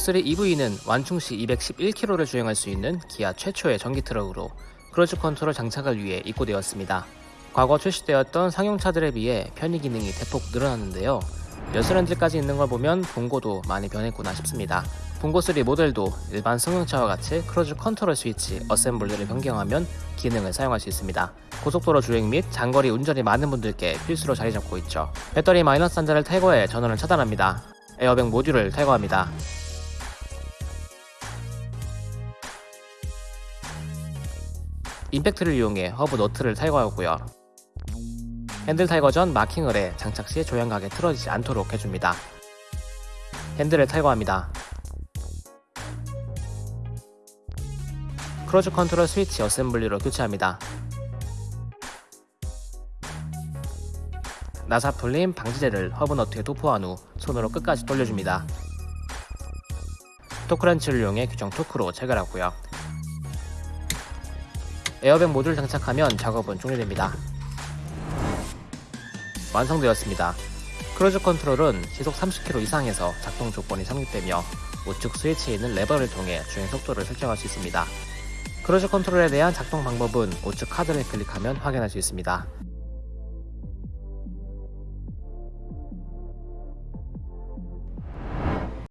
3 EV는 완충시 211km를 주행할 수 있는 기아 최초의 전기 트럭으로 cruise control 장착을 위해 입고되었습니다. 과거 출시되었던 상용차들에 비해 편의 기능이 대폭 늘어났는데요. 열선핸들까지 있는 걸 보면 봉고도 많이 변했구나 싶습니다. 봉고 3 모델도 일반 승용차와 같이 cruise control 스위치 assembly를 변경하면 기능을 사용할 수 있습니다. 고속도로 주행 및 장거리 운전이 많은 분들께 필수로 자리 잡고 있죠. 배터리 마이너스 단자를 탈거해 전원을 차단합니다. 에어백 모듈을 탈거합니다. 임팩트를 이용해 허브 너트를 탈거하고요. 핸들 탈거 전 마킹을 해 장착 시 조향각이 틀어지지 않도록 해줍니다. 핸들을 탈거합니다. cruise control 스위치 assembly로 교체합니다. 나사 풀림 방지제를 허브 너트에 도포한 후 손으로 끝까지 돌려줍니다. 토크렌치를 이용해 규정 토크로 체결하고요. 에어백 모듈 장착하면 작업은 종료됩니다. 완성되었습니다. cruise control은 시속 30km 이상에서 작동 조건이 성립되며 우측 스위치에 있는 레버를 통해 주행 속도를 설정할 수 있습니다. cruise control에 대한 작동 방법은 우측 카드를 클릭하면 확인할 수 있습니다.